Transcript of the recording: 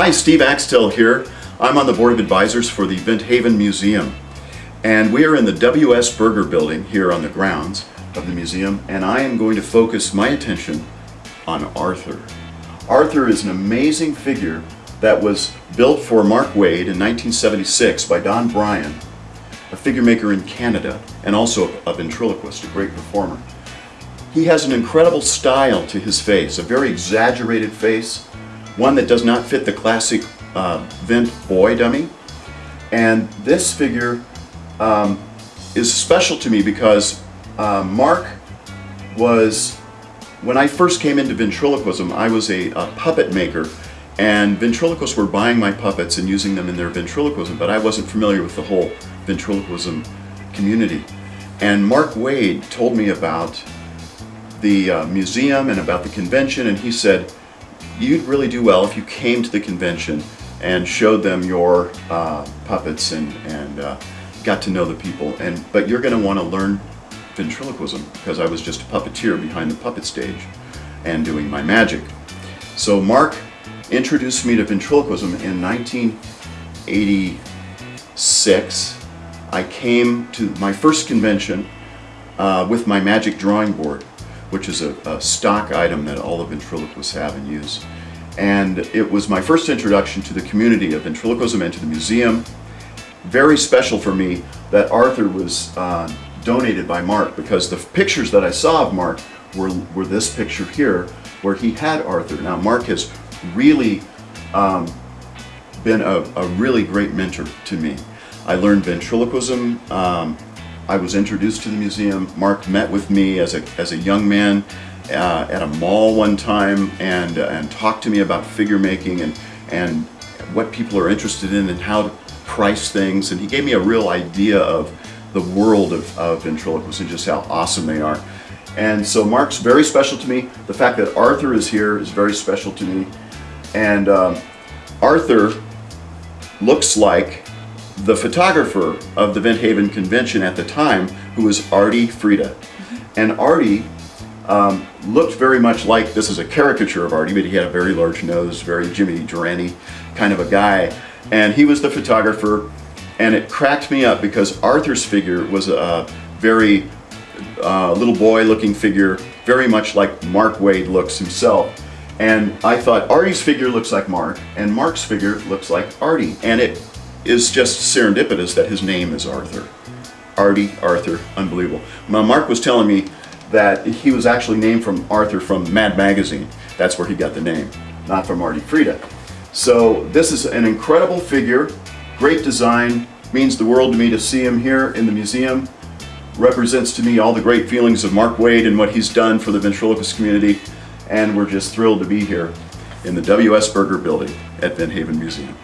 Hi, Steve Axtell here. I'm on the Board of Advisors for the Vent Haven Museum. And we are in the W.S. Berger building here on the grounds of the museum, and I am going to focus my attention on Arthur. Arthur is an amazing figure that was built for Mark Wade in 1976 by Don Bryan, a figure maker in Canada, and also a ventriloquist, a great performer. He has an incredible style to his face, a very exaggerated face, one that does not fit the classic uh, Vint boy dummy. And this figure um, is special to me because uh, Mark was, when I first came into ventriloquism, I was a, a puppet maker and ventriloquists were buying my puppets and using them in their ventriloquism, but I wasn't familiar with the whole ventriloquism community. And Mark Wade told me about the uh, museum and about the convention, and he said, you'd really do well if you came to the convention and showed them your uh, puppets and, and uh, got to know the people. And But you're going to want to learn ventriloquism because I was just a puppeteer behind the puppet stage and doing my magic. So Mark introduced me to ventriloquism in 1986. I came to my first convention uh, with my magic drawing board, which is a, a, stock item that all the ventriloquists have and use. And it was my first introduction to the community of ventriloquism and to the museum. Very special for me that Arthur was uh, donated by Mark because the pictures that I saw of Mark were, were this picture here where he had Arthur. Now Mark has really um, been a, a, really great mentor to me. I learned ventriloquism. Um, I was introduced to the museum. Mark met with me as a, as a young man uh, at a mall one time and, uh, and talked to me about figure making and, and what people are interested in and how to price things. And he gave me a real idea of the world of, of ventriloquists and just how awesome they are. And so Mark's very special to me. The fact that Arthur is here is very special to me. And um, Arthur looks like the photographer of the Vent Haven Convention at the time, who was Artie Freda. And Artie um, looked very much like, this is a caricature of Artie, but he had a very large nose, very Jimmy Durante kind of a guy. And he was the photographer, and it cracked me up because Arthur's figure was a very uh, little boy looking figure, very much like Mark Wade looks himself. And I thought Artie's figure looks like Mark, and Mark's figure looks like Artie. And it is just serendipitous that his name is Arthur. Artie, Arthur, unbelievable. Mark was telling me that he was actually named from Arthur from Mad Magazine. That's where he got the name, not from Artie Frieda. So this is an incredible figure, great design, means the world to me to see him here in the museum. Represents to me all the great feelings of Mark Wade and what he's done for the ventriloquist community and we're just thrilled to be here in the W.S. Berger building at Vent Haven Museum.